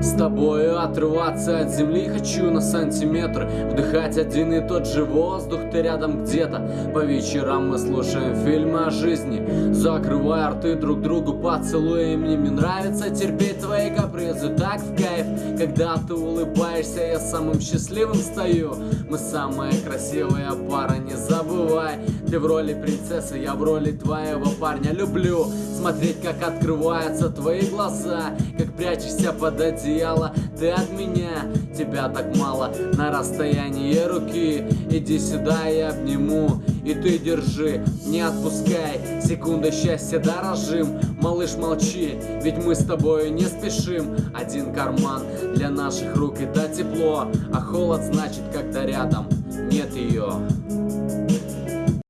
С тобою отрываться от земли. Хочу на сантиметр Вдыхать один и тот же воздух, ты рядом где-то. По вечерам мы слушаем фильмы о жизни. Закрывая рты друг другу поцелуем. Мне нравится терпеть твои капризы. Так в кайф Когда ты улыбаешься, я самым счастливым стою. Мы самая красивая пара, не забывай Ты в роли принцессы, я в роли твоего парня. Люблю смотреть, как открываются твои глаза Как прячешься под одеяло. Ты от меня Тебя так мало. На расстоянии руки Иди сюда, я обниму. И ты держи, не отпускай. Секунда счастья дорожим. Малыш, молчи, ведь мы с тобой не спешим. Один карман для наших рук это тепло А холод значит, когда рядом нет ее